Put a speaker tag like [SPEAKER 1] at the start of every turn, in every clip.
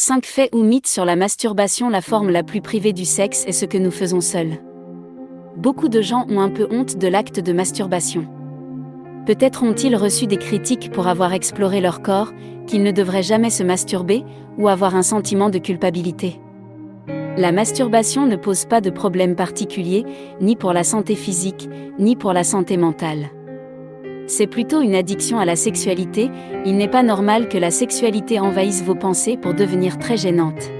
[SPEAKER 1] 5 faits ou mythes sur la masturbation La forme la plus privée du sexe est ce que nous faisons seuls. Beaucoup de gens ont un peu honte de l'acte de masturbation. Peut-être ont-ils reçu des critiques pour avoir exploré leur corps, qu'ils ne devraient jamais se masturber, ou avoir un sentiment de culpabilité. La masturbation ne pose pas de problème particulier, ni pour la santé physique, ni pour la santé mentale. C'est plutôt une addiction à la sexualité, il n'est pas normal que la sexualité envahisse vos pensées pour devenir très gênante.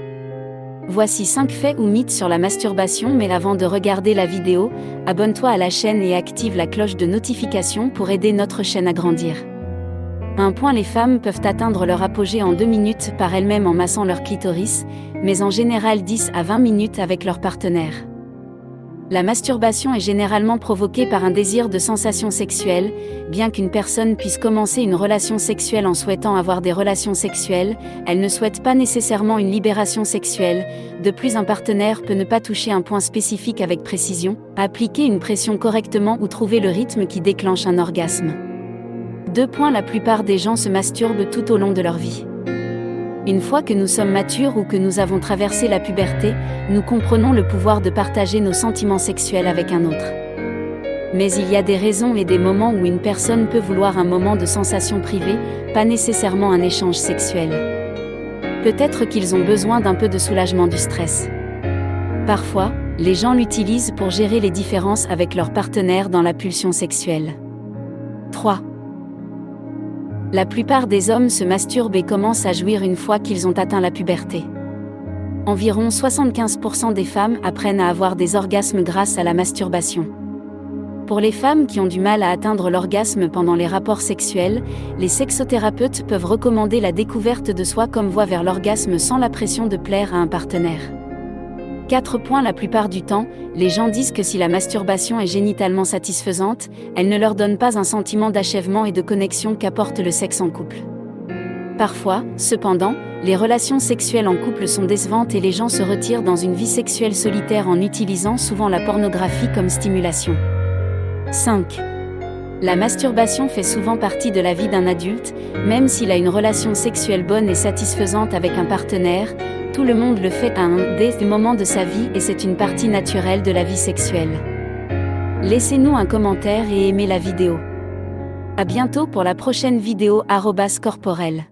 [SPEAKER 1] Voici 5 faits ou mythes sur la masturbation mais avant de regarder la vidéo, abonne-toi à la chaîne et active la cloche de notification pour aider notre chaîne à grandir. Un point les femmes peuvent atteindre leur apogée en 2 minutes par elles-mêmes en massant leur clitoris, mais en général 10 à 20 minutes avec leur partenaire. La masturbation est généralement provoquée par un désir de sensation sexuelle, bien qu'une personne puisse commencer une relation sexuelle en souhaitant avoir des relations sexuelles, elle ne souhaite pas nécessairement une libération sexuelle, de plus un partenaire peut ne pas toucher un point spécifique avec précision, appliquer une pression correctement ou trouver le rythme qui déclenche un orgasme. Deux points La plupart des gens se masturbent tout au long de leur vie. Une fois que nous sommes matures ou que nous avons traversé la puberté, nous comprenons le pouvoir de partager nos sentiments sexuels avec un autre. Mais il y a des raisons et des moments où une personne peut vouloir un moment de sensation privée, pas nécessairement un échange sexuel. Peut-être qu'ils ont besoin d'un peu de soulagement du stress. Parfois, les gens l'utilisent pour gérer les différences avec leur partenaire dans la pulsion sexuelle. 3. La plupart des hommes se masturbent et commencent à jouir une fois qu'ils ont atteint la puberté. Environ 75% des femmes apprennent à avoir des orgasmes grâce à la masturbation. Pour les femmes qui ont du mal à atteindre l'orgasme pendant les rapports sexuels, les sexothérapeutes peuvent recommander la découverte de soi comme voie vers l'orgasme sans la pression de plaire à un partenaire. 4 points La plupart du temps, les gens disent que si la masturbation est génitalement satisfaisante, elle ne leur donne pas un sentiment d'achèvement et de connexion qu'apporte le sexe en couple. Parfois, cependant, les relations sexuelles en couple sont décevantes et les gens se retirent dans une vie sexuelle solitaire en utilisant souvent la pornographie comme stimulation. 5. La masturbation fait souvent partie de la vie d'un adulte, même s'il a une relation sexuelle bonne et satisfaisante avec un partenaire, tout le monde le fait à un des moments de sa vie et c'est une partie naturelle de la vie sexuelle. Laissez-nous un commentaire et aimez la vidéo. A bientôt pour la prochaine vidéo corporelle.